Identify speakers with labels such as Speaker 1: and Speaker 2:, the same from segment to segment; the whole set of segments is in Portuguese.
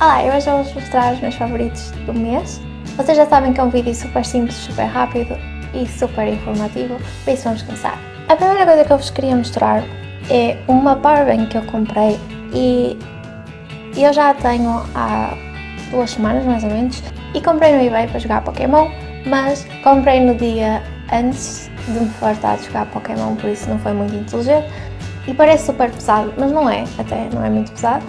Speaker 1: Olá, eu hoje vou-vos mostrar os meus favoritos do mês. Vocês já sabem que é um vídeo super simples, super rápido e super informativo, por isso vamos começar. A primeira coisa que eu vos queria mostrar é uma powerbank que eu comprei e eu já a tenho há duas semanas mais ou menos e comprei no eBay para jogar Pokémon, mas comprei no dia antes de me fartar de jogar Pokémon, por isso não foi muito inteligente e parece super pesado, mas não é, até não é muito pesado.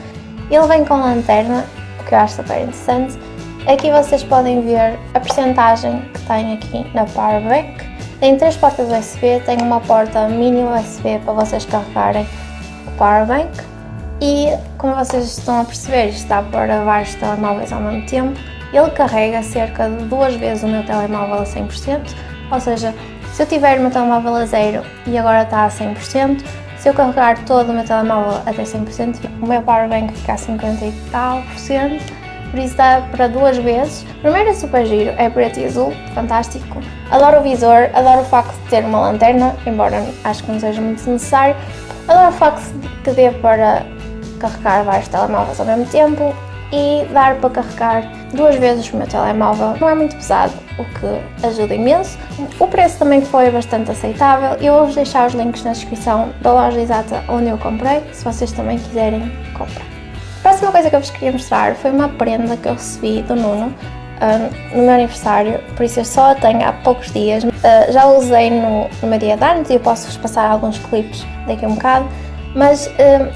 Speaker 1: Ele vem com lanterna que eu acho super interessante. Aqui vocês podem ver a percentagem que tem aqui na Powerbank. Tem três portas USB, tem uma porta mini USB para vocês carregarem o Powerbank. E como vocês estão a perceber, isto dá para vários telemóveis ao mesmo tempo. Ele carrega cerca de duas vezes o meu telemóvel a 100%, ou seja, se eu tiver o meu telemóvel a zero e agora está a 100%, se eu carregar todo o meu telemóvel até 100%, o meu powerbank fica a 50 e tal por cento, por isso dá para duas vezes. Primeiro é super giro, é preto e azul, fantástico. Adoro o visor, adoro o facto de ter uma lanterna, embora acho que não seja muito necessário. Adoro o facto de que dê para carregar vários telemóveis ao mesmo tempo e dar para carregar duas vezes o meu telemóvel. Não é muito pesado, o que ajuda imenso. O preço também foi bastante aceitável. Eu vou-vos deixar os links na descrição da loja exata onde eu comprei, se vocês também quiserem comprar. A próxima coisa que eu vos queria mostrar foi uma prenda que eu recebi do Nuno uh, no meu aniversário, por isso eu só a tenho há poucos dias. Uh, já usei no, no meu dia de anos e eu posso-vos passar alguns clipes daqui a um bocado, mas uh,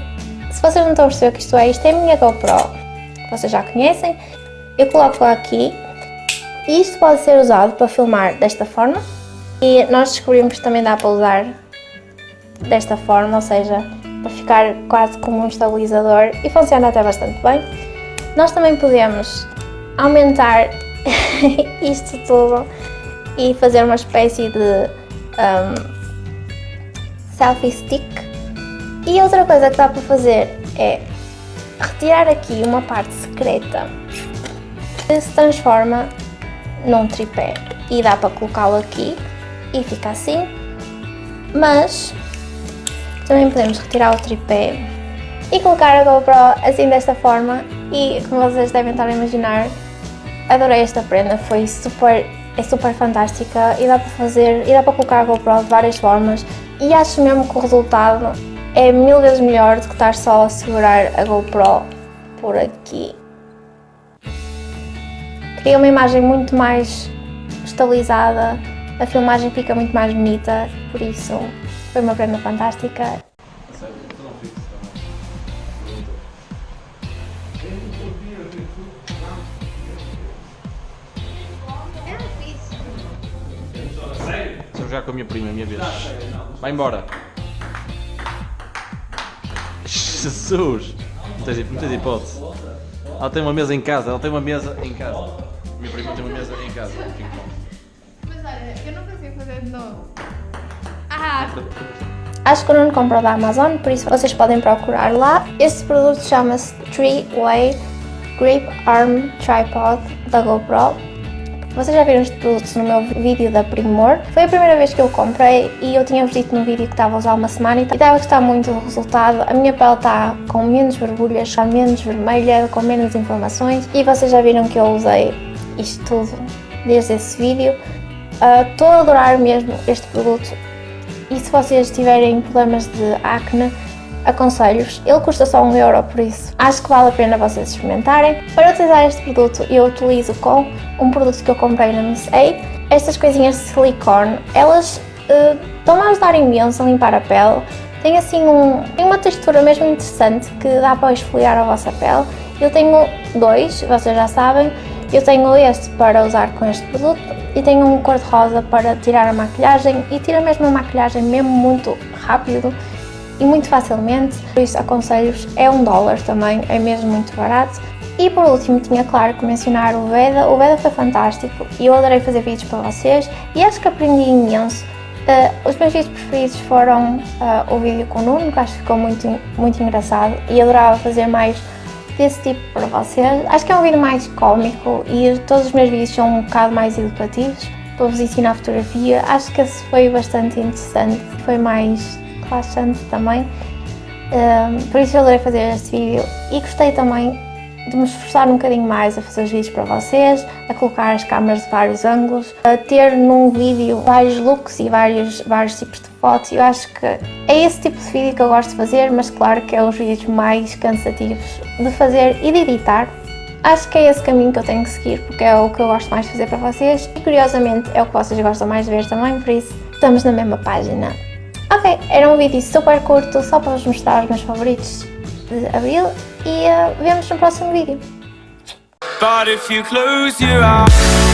Speaker 1: se vocês não estão a perceber o que isto é, isto é a minha GoPro, que vocês já conhecem. Eu coloco aqui isto pode ser usado para filmar desta forma e nós descobrimos que também dá para usar desta forma, ou seja, para ficar quase como um estabilizador e funciona até bastante bem. Nós também podemos aumentar isto tudo e fazer uma espécie de um, selfie stick. E outra coisa que dá para fazer é retirar aqui uma parte secreta que se transforma num tripé. E dá para colocá-lo aqui e fica assim, mas também podemos retirar o tripé e colocar a GoPro assim desta forma. E como vocês devem estar a imaginar, adorei esta prenda, foi super, é super fantástica e dá para fazer, e dá para colocar a GoPro de várias formas. E acho mesmo que o resultado é mil vezes melhor do que estar só a segurar a GoPro por aqui cria uma imagem muito mais estabilizada, a filmagem fica muito mais bonita, por isso foi uma prenda fantástica.
Speaker 2: Estou jogar com a minha prima, a minha vez. Vai embora. Jesus! Não tens, não tens hipótese. Ela tem uma mesa em casa, ela tem uma mesa em casa minha prima tem uma mesa em casa,
Speaker 3: Mas olha, eu não consigo fazer de novo. Ah!
Speaker 1: Acho que o Nuno comprou da Amazon, por isso vocês podem procurar lá. Este produto chama-se 3-Way Grip Arm Tripod da GoPro. Vocês já viram produto no meu vídeo da Primor. Foi a primeira vez que eu comprei e eu tinha-vos dito no vídeo que estava a usar uma semana e estava a gostar muito do resultado. A minha pele está com menos borbulhas, está menos vermelha, com menos informações e vocês já viram que eu usei isto tudo desde esse vídeo. Ah, estou uh, a adorar mesmo este produto e se vocês tiverem problemas de acne, aconselho-vos. Ele custa só 1 euro, por isso acho que vale a pena vocês experimentarem. Para utilizar este produto, eu utilizo com um produto que eu comprei na Miss A. Estas coisinhas de silicone, elas uh, estão a ajudar imenso a limpar a pele. Tem assim um, tem uma textura mesmo interessante que dá para esfoliar a vossa pele. Eu tenho dois, vocês já sabem, eu tenho este para usar com este produto e tenho um cor-de-rosa para tirar a maquilhagem e tira mesmo a maquilhagem mesmo muito rápido e muito facilmente, por isso aconselho-vos, é um dólar também, é mesmo muito barato. E por último tinha claro que mencionar o Veda, o Veda foi fantástico e eu adorei fazer vídeos para vocês e acho que aprendi imenso. Uh, os meus vídeos preferidos foram uh, o vídeo com o Nuno, que acho que ficou muito, muito engraçado e adorava fazer mais desse tipo para vocês. Acho que é um vídeo mais cómico e todos os meus vídeos são um bocado mais educativos para vos ensinar fotografia. Acho que esse foi bastante interessante, foi mais relaxante também. Um, por isso eu adorei fazer este vídeo e gostei também de me esforçar um bocadinho mais a fazer os vídeos para vocês, a colocar as câmaras de vários ângulos, a ter num vídeo vários looks e vários, vários tipos de fotos. Eu acho que é esse tipo de vídeo que eu gosto de fazer, mas claro que é os vídeos mais cansativos de fazer e de editar. Acho que é esse caminho que eu tenho que seguir, porque é o que eu gosto mais de fazer para vocês e curiosamente é o que vocês gostam mais de ver também, por isso estamos na mesma página. Ok, era um vídeo super curto, só para vos mostrar os meus favoritos de Abril e uh, vemos no próximo vídeo.
Speaker 4: But if you close your eyes